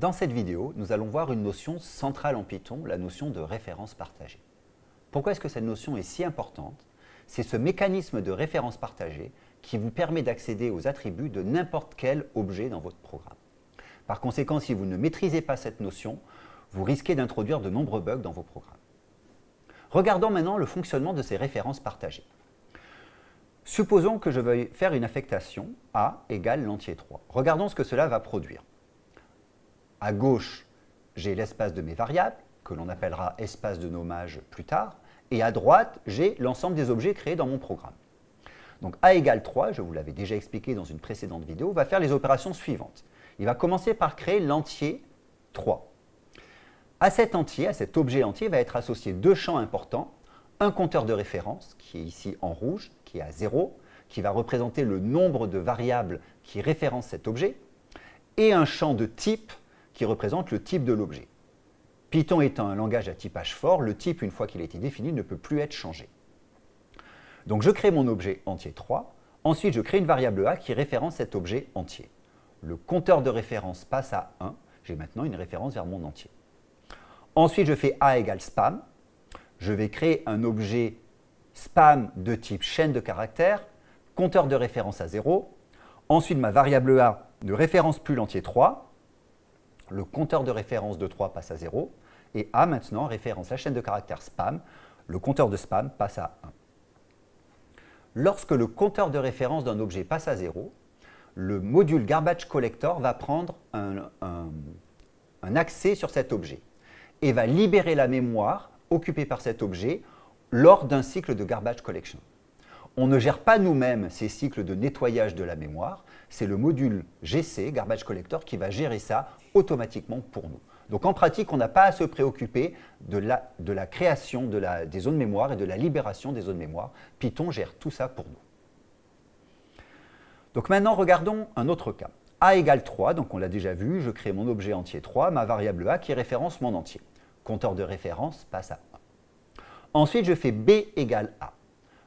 Dans cette vidéo, nous allons voir une notion centrale en Python, la notion de référence partagée. Pourquoi est-ce que cette notion est si importante? C'est ce mécanisme de référence partagée qui vous permet d'accéder aux attributs de n'importe quel objet dans votre programme. Par conséquent, si vous ne maîtrisez pas cette notion, vous risquez d'introduire de nombreux bugs dans vos programmes. Regardons maintenant le fonctionnement de ces références partagées. Supposons que je veuille faire une affectation A égale l'entier 3. Regardons ce que cela va produire. À gauche, j'ai l'espace de mes variables, que l'on appellera espace de nommage plus tard, et à droite, j'ai l'ensemble des objets créés dans mon programme. Donc A égale 3, je vous l'avais déjà expliqué dans une précédente vidéo, va faire les opérations suivantes. Il va commencer par créer l'entier 3. À cet entier, à cet objet entier, va être associé deux champs importants. Un compteur de référence, qui est ici en rouge, qui est à 0, qui va représenter le nombre de variables qui référencent cet objet, et un champ de type qui représente le type de l'objet. Python étant un langage à typage fort, le type, une fois qu'il a été défini, ne peut plus être changé. Donc je crée mon objet entier 3, ensuite je crée une variable a qui référence cet objet entier. Le compteur de référence passe à 1, j'ai maintenant une référence vers mon entier. Ensuite je fais a égale spam, je vais créer un objet spam de type chaîne de caractères, compteur de référence à 0. Ensuite, ma variable a ne référence plus l'entier 3. Le compteur de référence de 3 passe à 0. Et a maintenant référence la chaîne de caractères spam. Le compteur de spam passe à 1. Lorsque le compteur de référence d'un objet passe à 0, le module garbage collector va prendre un, un accès sur cet objet et va libérer la mémoire occupée par cet objet lors d'un cycle de garbage collection. On ne gère pas nous-mêmes ces cycles de nettoyage de la mémoire, c'est le module GC, Garbage Collector, qui va gérer ça automatiquement pour nous. Donc en pratique, on n'a pas à se préoccuper de la, création des zones mémoire et de la libération des zones mémoire. Python gère tout ça pour nous. Donc maintenant, regardons un autre cas. A égale 3, donc on l'a déjà vu, je crée mon objet entier 3, ma variable A qui référence mon entier. Compteur de référence passe à Ensuite, je fais B égale A.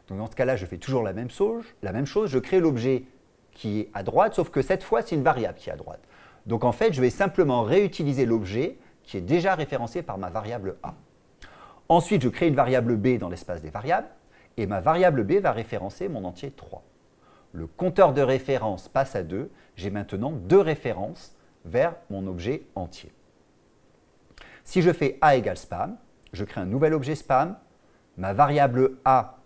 Donc dans ce cas-là, je fais toujours la même chose, la même chose je crée l'objet qui est à droite, sauf que cette fois, c'est une variable qui est à droite. Donc en fait, je vais simplement réutiliser l'objet qui est déjà référencé par ma variable A. Ensuite, je crée une variable B dans l'espace des variables, et ma variable B va référencer mon entier 3. Le compteur de référence passe à 2, j'ai maintenant deux références vers mon objet entier. Si je fais A égale spam, je crée un nouvel objet spam, ma variable A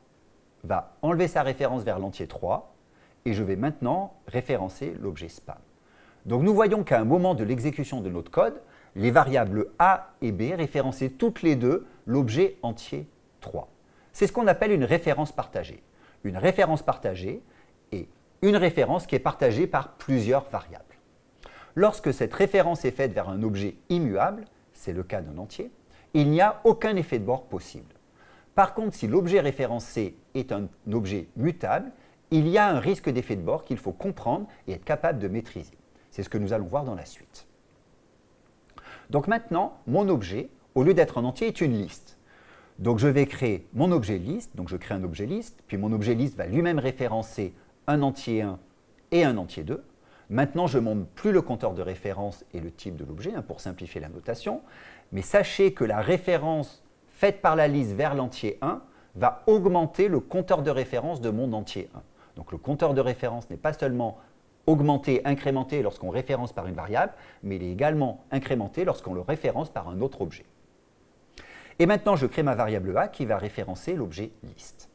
va enlever sa référence vers l'entier 3 et je vais maintenant référencer l'objet spam. Donc nous voyons qu'à un moment de l'exécution de notre code, les variables A et B référençaient toutes les deux l'objet entier 3. C'est ce qu'on appelle une référence partagée. Une référence partagée est une référence qui est partagée par plusieurs variables. Lorsque cette référence est faite vers un objet immuable, c'est le cas d'un entier, il n'y a aucun effet de bord possible. Par contre, si l'objet référencé est un objet mutable, il y a un risque d'effet de bord qu'il faut comprendre et être capable de maîtriser. C'est ce que nous allons voir dans la suite. Donc maintenant, mon objet, au lieu d'être un entier, est une liste. Donc je vais créer mon objet liste, donc je crée un objet liste, puis mon objet liste va lui-même référencer un entier 1 et un entier 2. Maintenant, je ne monte plus le compteur de référence et le type de l'objet, hein, pour simplifier la notation, mais sachez que la référence faite par la liste vers l'entier 1 va augmenter le compteur de référence de mon entier 1. Donc le compteur de référence n'est pas seulement augmenté, incrémenté lorsqu'on référence par une variable, mais il est également incrémenté lorsqu'on le référence par un autre objet. Et maintenant, je crée ma variable a qui va référencer l'objet liste.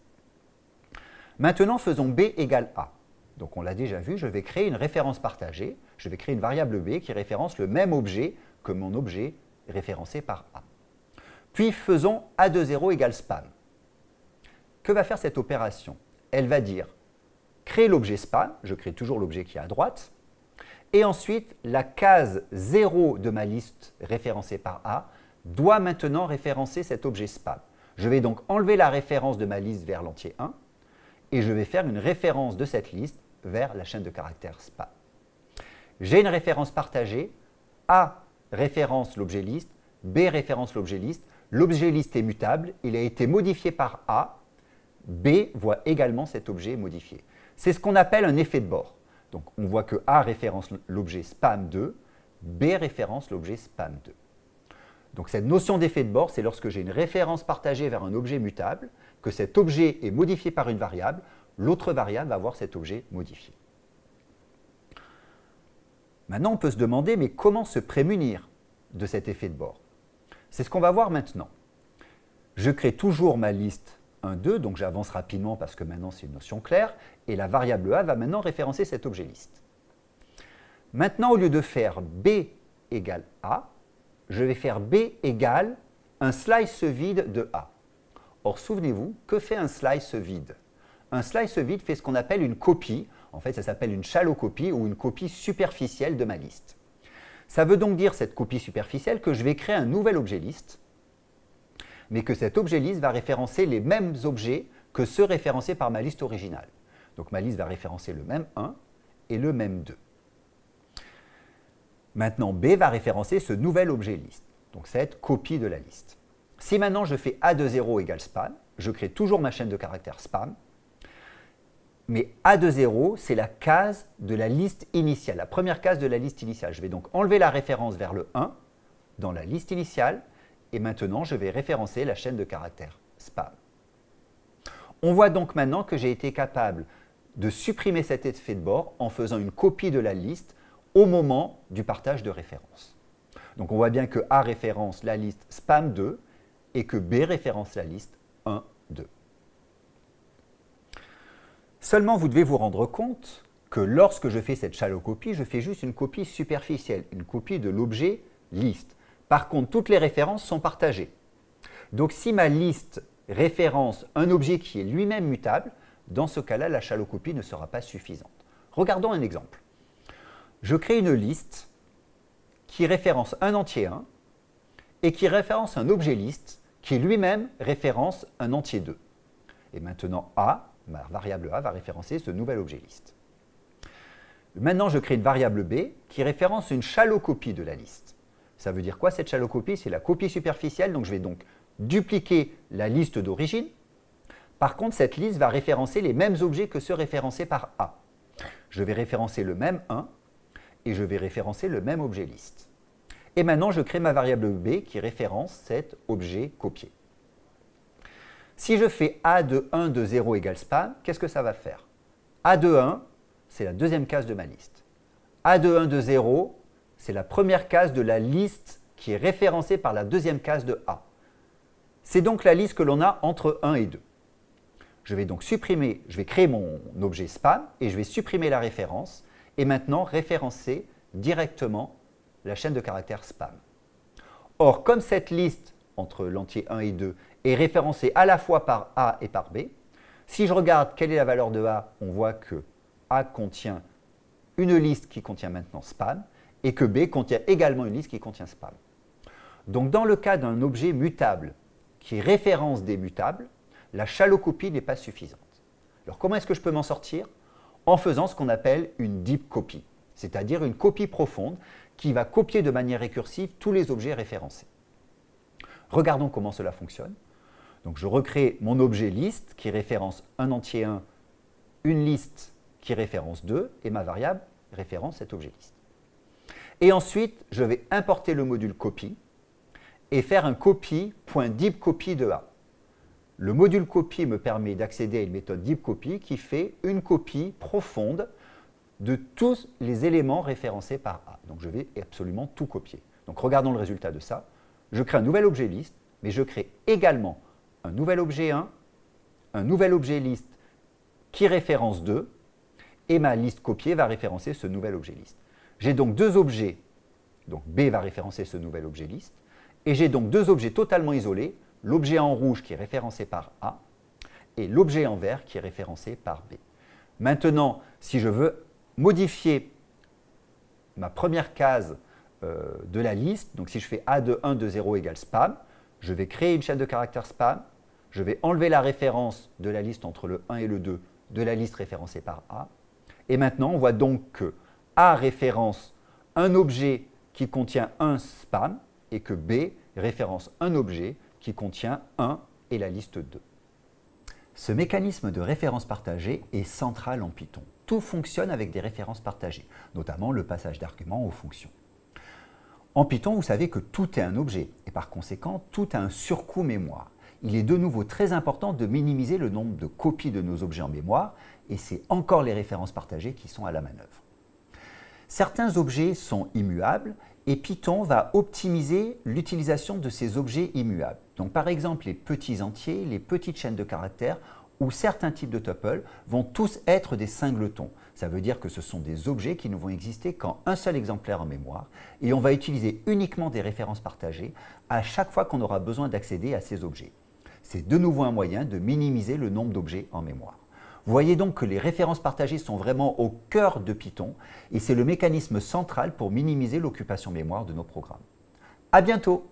Maintenant, faisons b égale a. Donc on l'a déjà vu, je vais créer une référence partagée. Je vais créer une variable b qui référence le même objet que mon objet référencé par a. Puis faisons A de 0 égale spam. Que va faire cette opération? Elle va dire créer l'objet spam, je crée toujours l'objet qui est à droite, et ensuite la case 0 de ma liste référencée par A doit maintenant référencer cet objet spam. Je vais donc enlever la référence de ma liste vers l'entier 1 et je vais faire une référence de cette liste vers la chaîne de caractères spam. J'ai une référence partagée, A référence l'objet liste, B référence l'objet liste, L'objet liste est mutable, il a été modifié par A, B voit également cet objet modifié. C'est ce qu'on appelle un effet de bord. Donc on voit que A référence l'objet spam 2, B référence l'objet spam2. Donc cette notion d'effet de bord, c'est lorsque j'ai une référence partagée vers un objet mutable, que cet objet est modifié par une variable, l'autre variable va avoir cet objet modifié. Maintenant, on peut se demander, mais comment se prémunir de cet effet de bord? C'est ce qu'on va voir maintenant. Je crée toujours ma liste 1, 2, donc j'avance rapidement parce que maintenant c'est une notion claire, et la variable A va maintenant référencer cet objet liste. Maintenant, au lieu de faire B égale A, je vais faire B égale un slice vide de A. Or, souvenez-vous, que fait un slice vide? Un slice vide fait ce qu'on appelle une copie. En fait, ça s'appelle une shallow copie ou une copie superficielle de ma liste. Ça veut donc dire, cette copie superficielle, que je vais créer un nouvel objet liste, mais que cet objet liste va référencer les mêmes objets que ceux référencés par ma liste originale. Donc ma liste va référencer le même 1 et le même 2. Maintenant, B va référencer ce nouvel objet liste, donc cette copie de la liste. Si maintenant je fais A de 0 égale spam, je crée toujours ma chaîne de caractères spam, mais A de 0, c'est la case de la liste initiale, la première case de la liste initiale. Je vais donc enlever la référence vers le 1 dans la liste initiale, et maintenant je vais référencer la chaîne de caractères spam. On voit donc maintenant que j'ai été capable de supprimer cet effet de bord en faisant une copie de la liste au moment du partage de référence. Donc on voit bien que A référence la liste spam2 et que B référence la liste 1, 2. Seulement, vous devez vous rendre compte que lorsque je fais cette shallow copie, je fais juste une copie superficielle, une copie de l'objet liste. Par contre, toutes les références sont partagées. Donc si ma liste référence un objet qui est lui-même mutable, dans ce cas-là, la shallow copie ne sera pas suffisante. Regardons un exemple je crée une liste qui référence un entier 1 et qui référence un objet liste qui lui-même référence un entier 2. Et maintenant A, ma variable A, va référencer ce nouvel objet liste. Maintenant, je crée une variable B qui référence une shallow de la liste. Ça veut dire quoi cette shallow C'est la copie superficielle, donc je vais donc dupliquer la liste d'origine. Par contre, cette liste va référencer les mêmes objets que ceux référencés par A. Je vais référencer le même 1 et je vais référencer le même objet liste. Et maintenant, je crée ma variable b qui référence cet objet copié. Si je fais a de 1 de 0 égale spam, qu'est-ce que ça va faire? A de 1, c'est la deuxième case de ma liste. a de 1 de 0, c'est la première case de la liste qui est référencée par la deuxième case de A. C'est donc la liste que l'on a entre 1 et 2. Je vais donc supprimer, je vais créer mon objet spam et je vais supprimer la référence et maintenant référencer directement la chaîne de caractères spam. Or, comme cette liste entre l'entier 1 et 2 est référencée à la fois par A et par B, si je regarde quelle est la valeur de A, on voit que A contient une liste qui contient maintenant spam et que B contient également une liste qui contient spam. Donc dans le cas d'un objet mutable qui référence des mutables, la chalocopie n'est pas suffisante. Alors comment est-ce que je peux m'en sortir? En faisant ce qu'on appelle une deep copy, c'est-à-dire une copie profonde qui va copier de manière récursive tous les objets référencés. Regardons comment cela fonctionne. Donc je recrée mon objet liste qui référence un entier 1, une liste qui référence 2 et ma variable référence cet objet liste. Et ensuite, je vais importer le module copy et faire un copy.deepcopy de A. Le module copy me permet d'accéder à une méthode deep copy qui fait une copie profonde de tous les éléments référencés par A. Donc je vais absolument tout copier. Donc regardons le résultat de ça. Je crée un nouvel objet liste, mais je crée également un nouvel objet 1, un nouvel objet liste qui référence 2, et ma liste copiée va référencer ce nouvel objet liste. J'ai donc deux objets, donc B va référencer ce nouvel objet liste, et j'ai donc deux objets totalement isolés, l'objet en rouge qui est référencé par A et l'objet en vert qui est référencé par B. Maintenant, si je veux modifier ma première case euh, de la liste, donc si je fais A de 1 de 0 égale spam, je vais créer une chaîne de caractères spam, je vais enlever la référence de la liste entre le 1 et le 2 de la liste référencée par A. Et maintenant, on voit donc que A référence un objet qui contient un spam et que B référence un objet qui contient 1 et la liste 2. Ce mécanisme de référence partagée est central en Python. Tout fonctionne avec des références partagées, notamment le passage d'arguments aux fonctions. En Python, vous savez que tout est un objet et par conséquent, tout a un surcoût mémoire. Il est de nouveau très important de minimiser le nombre de copies de nos objets en mémoire et c'est encore les références partagées qui sont à la manœuvre. Certains objets sont immuables et Python va optimiser l'utilisation de ces objets immuables. Donc par exemple, les petits entiers, les petites chaînes de caractères ou certains types de tuples vont tous être des singletons. Ça veut dire que ce sont des objets qui ne vont exister qu'en un seul exemplaire en mémoire et on va utiliser uniquement des références partagées à chaque fois qu'on aura besoin d'accéder à ces objets. C'est de nouveau un moyen de minimiser le nombre d'objets en mémoire. Vous voyez donc que les références partagées sont vraiment au cœur de Python et c'est le mécanisme central pour minimiser l'occupation mémoire de nos programmes. À bientôt